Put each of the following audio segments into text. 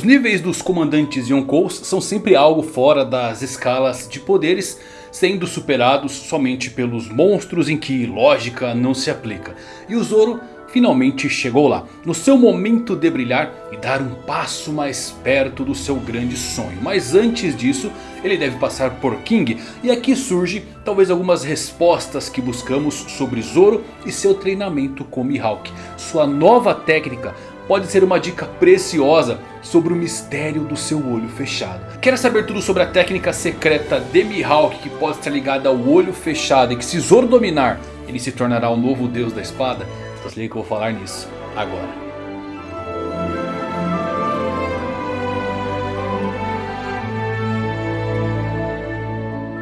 Os níveis dos comandantes Yonkous são sempre algo fora das escalas de poderes sendo superados somente pelos monstros em que lógica não se aplica. E o Zoro finalmente chegou lá, no seu momento de brilhar e dar um passo mais perto do seu grande sonho. Mas antes disso, ele deve passar por King. E aqui surge talvez algumas respostas que buscamos sobre Zoro e seu treinamento com Mihawk. Sua nova técnica pode ser uma dica preciosa sobre o mistério do seu olho fechado. Quer saber tudo sobre a técnica secreta de Mihawk que pode estar ligada ao olho fechado e que se Zoro dominar, ele se tornará o novo deus da espada? Então se liga que eu vou falar nisso agora.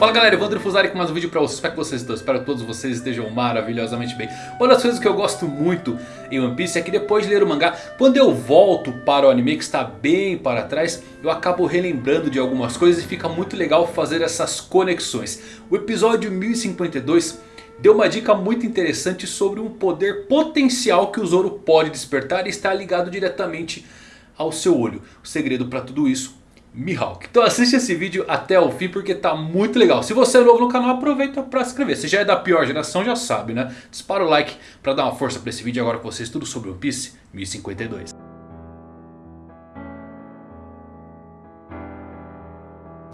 Fala galera, Evandro Fusari com mais um vídeo pra vocês, espero que vocês estão, espero que todos vocês estejam maravilhosamente bem. Uma das coisas que eu gosto muito em One Piece é que depois de ler o mangá, quando eu volto para o anime que está bem para trás, eu acabo relembrando de algumas coisas e fica muito legal fazer essas conexões. O episódio 1052 deu uma dica muito interessante sobre um poder potencial que o Zoro pode despertar e está ligado diretamente ao seu olho. O segredo para tudo isso Mihawk. Então assiste esse vídeo até o fim porque tá muito legal. Se você é novo no canal, aproveita para se inscrever. Se já é da pior geração, já sabe, né? Dispara o like para dar uma força para esse vídeo agora com vocês tudo sobre One Piece 1052.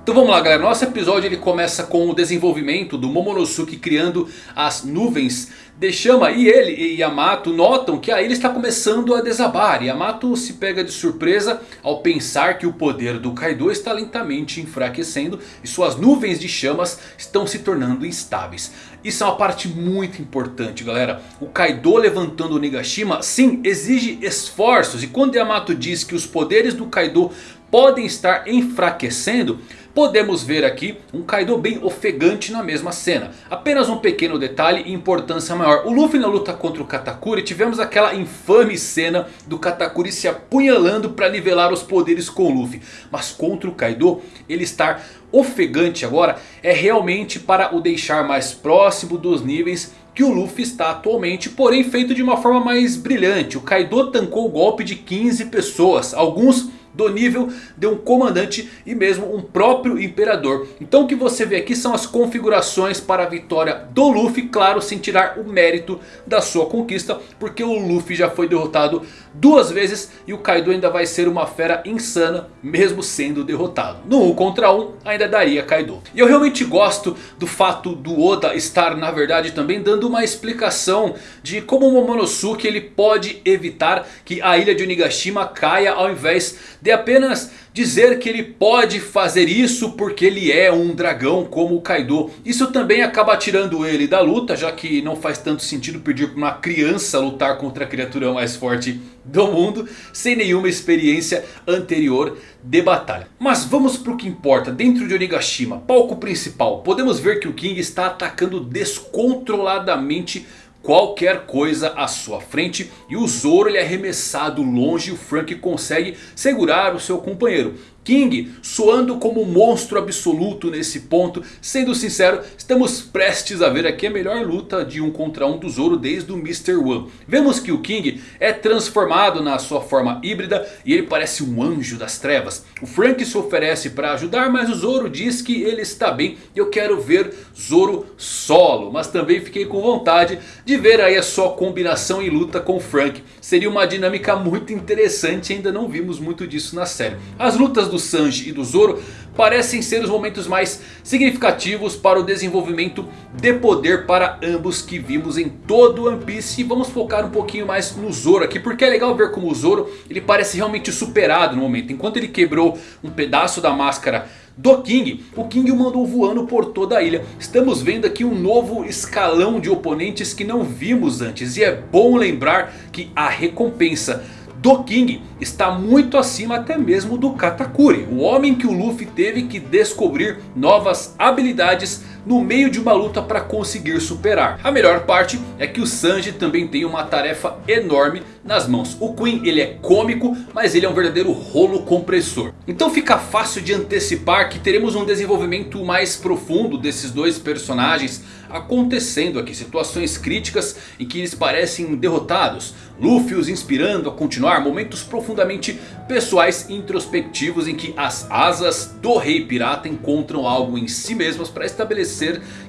Então vamos lá galera, nosso episódio ele começa com o desenvolvimento do Momonosuke criando as nuvens de chama. E ele e Yamato notam que a ilha está começando a desabar. Yamato se pega de surpresa ao pensar que o poder do Kaido está lentamente enfraquecendo. E suas nuvens de chamas estão se tornando instáveis. Isso é uma parte muito importante galera. O Kaido levantando o Nigashima sim exige esforços. E quando Yamato diz que os poderes do Kaido podem estar enfraquecendo... Podemos ver aqui um Kaido bem ofegante na mesma cena. Apenas um pequeno detalhe e importância maior. O Luffy na luta contra o Katakuri tivemos aquela infame cena do Katakuri se apunhalando para nivelar os poderes com o Luffy. Mas contra o Kaido ele estar ofegante agora é realmente para o deixar mais próximo dos níveis que o Luffy está atualmente, porém feito de uma forma mais brilhante. O Kaido tancou o golpe de 15 pessoas, alguns do nível de um comandante e mesmo um próprio imperador. Então o que você vê aqui são as configurações para a vitória do Luffy. Claro, sem tirar o mérito da sua conquista. Porque o Luffy já foi derrotado duas vezes. E o Kaido ainda vai ser uma fera insana mesmo sendo derrotado. No 1 contra 1 ainda daria Kaido. E eu realmente gosto do fato do Oda estar na verdade também dando uma explicação de como o Momonosuke ele pode evitar que a ilha de Onigashima caia ao invés de apenas dizer que ele pode fazer isso porque ele é um dragão como o Kaido. Isso também acaba tirando ele da luta, já que não faz tanto sentido pedir para uma criança lutar contra a criatura mais forte do mundo, sem nenhuma experiência anterior de batalha. Mas vamos para o que importa, dentro de Onigashima, palco principal, podemos ver que o King está atacando descontroladamente qualquer coisa à sua frente. E o Zoro ele é arremessado longe e o Frank consegue segurar o seu companheiro. King soando como um monstro absoluto nesse ponto. Sendo sincero, estamos prestes a ver aqui a melhor luta de um contra um do Zoro desde o Mr. One. Vemos que o King é transformado na sua forma híbrida e ele parece um anjo das trevas. O Frank se oferece para ajudar, mas o Zoro diz que ele está bem. E eu quero ver Zoro solo, mas também fiquei com vontade de ver aí a sua combinação em luta com o Frank. Seria uma dinâmica muito interessante, ainda não vimos muito disso na série. As lutas do do Sanji e do Zoro parecem ser os momentos mais significativos para o desenvolvimento de poder para ambos que vimos em todo One Piece. E vamos focar um pouquinho mais no Zoro aqui, porque é legal ver como o Zoro ele parece realmente superado no momento. Enquanto ele quebrou um pedaço da máscara do King, o King o mandou voando por toda a ilha. Estamos vendo aqui um novo escalão de oponentes que não vimos antes. E é bom lembrar que a recompensa do King está muito acima até mesmo do Katakuri. O homem que o Luffy teve que descobrir novas habilidades no meio de uma luta para conseguir superar. A melhor parte é que o Sanji também tem uma tarefa enorme nas mãos. O Queen ele é cômico, mas ele é um verdadeiro rolo compressor. Então fica fácil de antecipar que teremos um desenvolvimento mais profundo desses dois personagens acontecendo aqui. Situações críticas em que eles parecem derrotados. Luffy os inspirando a continuar. Momentos profundamente pessoais e introspectivos em que as asas do Rei Pirata encontram algo em si mesmas para estabelecer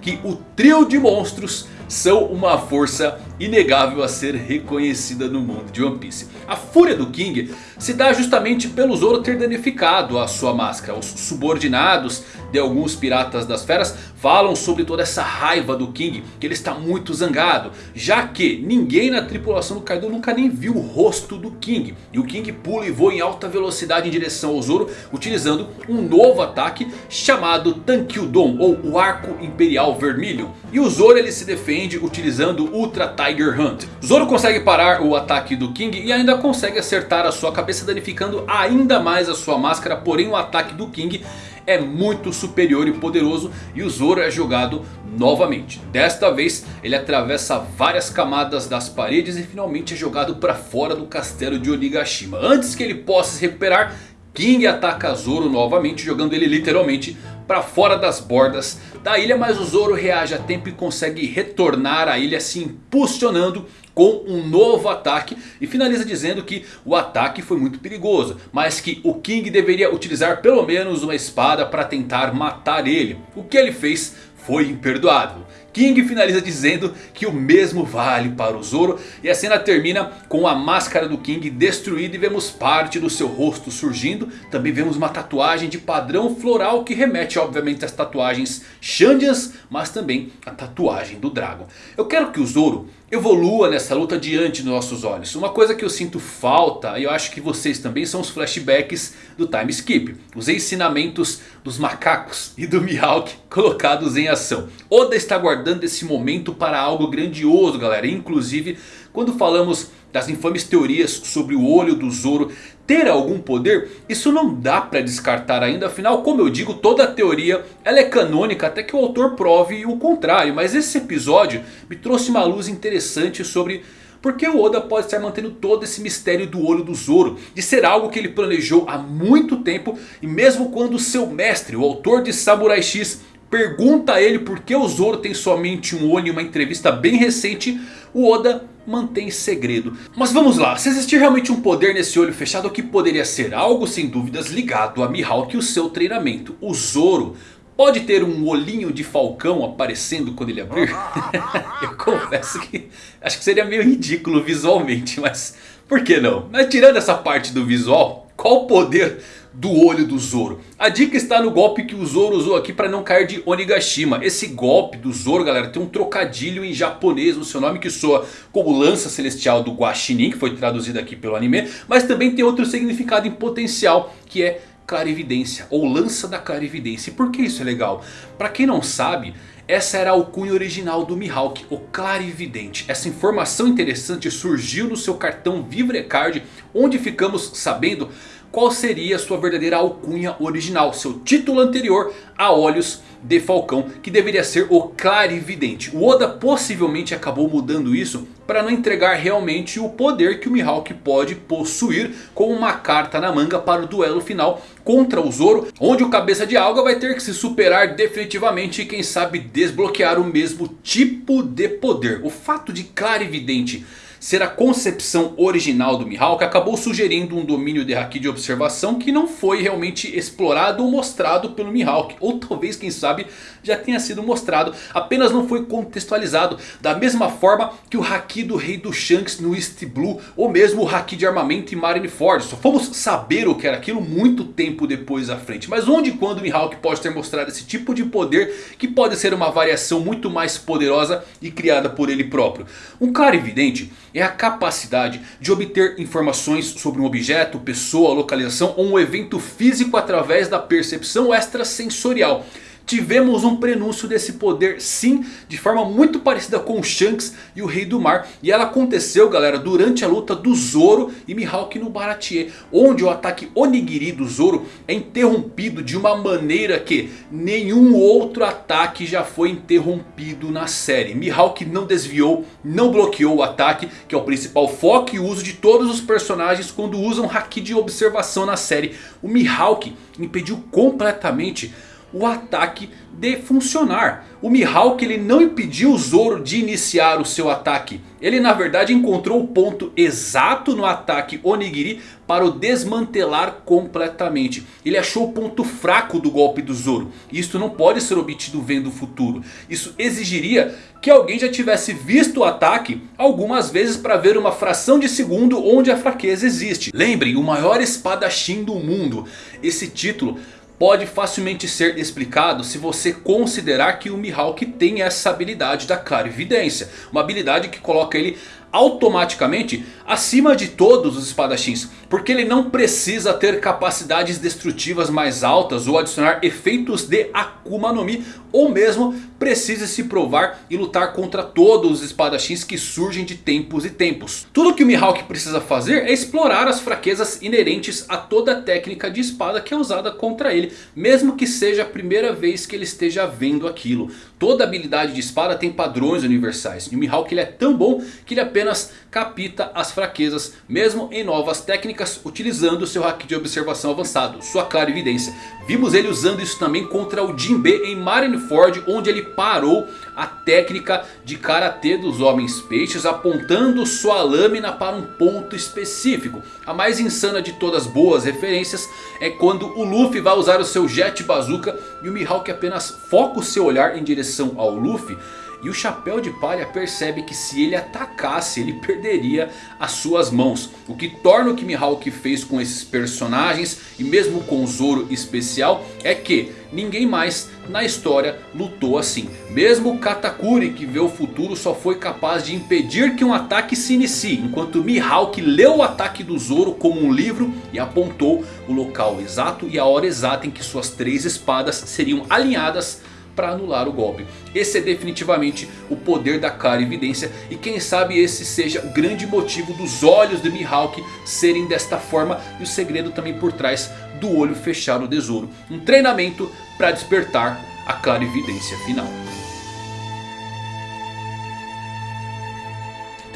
que o trio de monstros são uma força inegável a ser reconhecida no mundo de One Piece. A fúria do King se dá justamente pelo Zoro ter danificado a sua máscara. Os subordinados de alguns piratas das feras falam sobre toda essa raiva do King. Que ele está muito zangado. Já que ninguém na tripulação do Kaido nunca nem viu o rosto do King. E o King pula e voa em alta velocidade em direção ao Zoro. Utilizando um novo ataque chamado Tankyudon. Ou o Arco Imperial Vermelho. E o Zoro ele se defende utilizando Ultra Tiger Hunt. Zoro consegue parar o ataque do King e ainda consegue acertar a sua cabeça danificando ainda mais a sua máscara. Porém o ataque do King é muito superior e poderoso e o Zoro é jogado novamente. Desta vez ele atravessa várias camadas das paredes e finalmente é jogado para fora do castelo de Onigashima. Antes que ele possa se recuperar, King ataca Zoro novamente jogando ele literalmente para fora das bordas da ilha. Mas o Zoro reage a tempo e consegue retornar à ilha se impulsionando com um novo ataque. E finaliza dizendo que o ataque foi muito perigoso. Mas que o King deveria utilizar pelo menos uma espada para tentar matar ele. O que ele fez foi imperdoável. King finaliza dizendo que o mesmo vale para o Zoro. E a cena termina com a máscara do King destruída e vemos parte do seu rosto surgindo. Também vemos uma tatuagem de padrão floral que remete obviamente às tatuagens Shandias. Mas também a tatuagem do Dragon. Eu quero que o Zoro evolua nessa luta diante dos nossos olhos. Uma coisa que eu sinto falta, e eu acho que vocês também, são os flashbacks do time skip. Os ensinamentos dos macacos e do Mihawk colocados em ação. Oda está guardando esse momento para algo grandioso galera. Inclusive quando falamos das infames teorias sobre o olho do Zoro ter algum poder, isso não dá para descartar ainda. Afinal, como eu digo, toda a teoria ela é canônica até que o autor prove o contrário. Mas esse episódio me trouxe uma luz interessante sobre... Porque o Oda pode estar mantendo todo esse mistério do olho do Zoro. De ser algo que ele planejou há muito tempo. E mesmo quando seu mestre, o autor de Samurai X, pergunta a ele por que o Zoro tem somente um olho em uma entrevista bem recente. O Oda mantém segredo. Mas vamos lá, se existir realmente um poder nesse olho fechado, o que poderia ser? Algo sem dúvidas ligado a Mihawk e o seu treinamento. O Zoro pode ter um olhinho de falcão aparecendo quando ele abrir? Eu confesso que acho que seria meio ridículo visualmente, mas por que não? Mas tirando essa parte do visual, qual poder do olho do Zoro. A dica está no golpe que o Zoro usou aqui para não cair de Onigashima. Esse golpe do Zoro galera tem um trocadilho em japonês no seu nome que soa como lança celestial do Guaxinim. Que foi traduzido aqui pelo anime. Mas também tem outro significado em potencial que é clarividência ou lança da clarividência. E por que isso é legal? Para quem não sabe... Essa era a alcunha original do Mihawk, o Clarividente. Essa informação interessante surgiu no seu cartão Vivrecard, onde ficamos sabendo qual seria sua verdadeira alcunha original. Seu título anterior a Olhos de Falcão, que deveria ser o Clarividente. O Oda possivelmente acabou mudando isso para não entregar realmente o poder que o Mihawk pode possuir com uma carta na manga para o duelo final contra o Zoro. Onde o Cabeça de Alga vai ter que se superar definitivamente e quem sabe desbloquear o mesmo tipo de poder. O fato de Clarividente ser a concepção original do Mihawk acabou sugerindo um domínio de Haki de observação que não foi realmente explorado ou mostrado pelo Mihawk. Ou talvez, quem sabe, já tenha sido mostrado, apenas não foi contextualizado. Da mesma forma que o Haki do Rei do Shanks no East Blue, ou mesmo o Haki de armamento em Marineford. Só fomos saber o que era aquilo muito tempo depois à frente. Mas onde e quando o Mihawk pode ter mostrado esse tipo de poder que pode ser uma variação muito mais poderosa e criada por ele próprio? Um claro evidente é a capacidade de obter informações sobre um objeto, pessoa, localização ou um evento físico através da percepção extrasensorial. Tivemos um prenúncio desse poder sim, de forma muito parecida com o Shanks e o Rei do Mar. E ela aconteceu galera durante a luta do Zoro e Mihawk no Baratie. Onde o ataque Onigiri do Zoro é interrompido de uma maneira que nenhum outro ataque já foi interrompido na série. Mihawk não desviou, não bloqueou o ataque, que é o principal foco e uso de todos os personagens quando usam Haki de observação na série. O Mihawk impediu completamente o ataque de funcionar. O Mihawk ele não impediu o Zoro de iniciar o seu ataque. Ele na verdade encontrou o ponto exato no ataque Onigiri para o desmantelar completamente. Ele achou o ponto fraco do golpe do Zoro. E isso não pode ser obtido vendo o futuro. Isso exigiria que alguém já tivesse visto o ataque algumas vezes para ver uma fração de segundo onde a fraqueza existe. Lembrem, o maior espadachim do mundo. Esse título pode facilmente ser explicado se você considerar que o Mihawk tem essa habilidade da clarividência. Uma habilidade que coloca ele automaticamente acima de todos os espadachins. Porque ele não precisa ter capacidades destrutivas mais altas ou adicionar efeitos de Akuma no Mi. Ou mesmo precisa se provar e lutar contra todos os espadachins que surgem de tempos e tempos. Tudo que o Mihawk precisa fazer é explorar as fraquezas inerentes a toda a técnica de espada que é usada contra ele. Mesmo que seja a primeira vez que ele esteja vendo aquilo. Toda habilidade de espada tem padrões universais. E o Mihawk ele é tão bom que ele apenas capita as fraquezas. Mesmo em novas técnicas utilizando seu Haki de observação avançado. Sua clara evidência. Vimos ele usando isso também contra o Jinbe em Marineford. Onde ele parou a técnica de Karatê dos Homens Peixes. Apontando sua lâmina para um ponto específico. A mais insana de todas as boas referências é quando o Luffy vai usar o seu Jet Bazooka. E o Mihawk apenas foca o seu olhar em direção ao Luffy. E o Chapéu de Palha percebe que se ele atacasse ele perderia as suas mãos. O que torna o que Mihawk fez com esses personagens e mesmo com o Zoro especial é que ninguém mais na história lutou assim. Mesmo Katakuri que vê o futuro só foi capaz de impedir que um ataque se inicie. Enquanto Mihawk leu o ataque do Zoro como um livro e apontou o local exato e a hora exata em que suas três espadas seriam alinhadas para anular o golpe. Esse é definitivamente o poder da clara evidência. E quem sabe esse seja o grande motivo dos olhos de Mihawk serem desta forma. E o segredo também por trás do olho fechado do Zoro. Um treinamento para despertar a clara evidência final.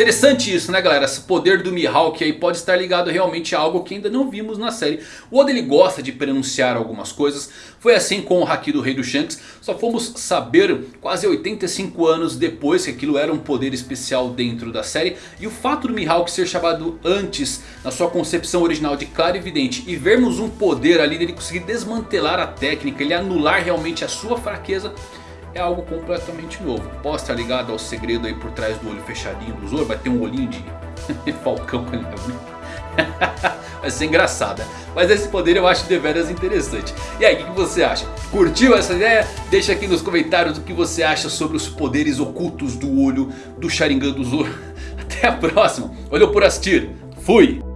Interessante isso né galera, esse poder do Mihawk aí pode estar ligado realmente a algo que ainda não vimos na série. O Oda ele gosta de pronunciar algumas coisas, foi assim com o Haki do Rei do Shanks. Só fomos saber quase 85 anos depois que aquilo era um poder especial dentro da série. E o fato do Mihawk ser chamado antes na sua concepção original de claro evidente. E vermos um poder ali dele conseguir desmantelar a técnica, ele anular realmente a sua fraqueza é algo completamente novo. Posso estar ligado ao segredo aí por trás do olho fechadinho do Zoro. Vai ter um olhinho de falcão com ele Vai ser engraçado, né? Mas esse poder eu acho deveras interessante. E aí, o que você acha? Curtiu essa ideia? Deixa aqui nos comentários o que você acha sobre os poderes ocultos do olho do Sharingan do Zoro. Até a próxima. Olhou por assistir. Fui!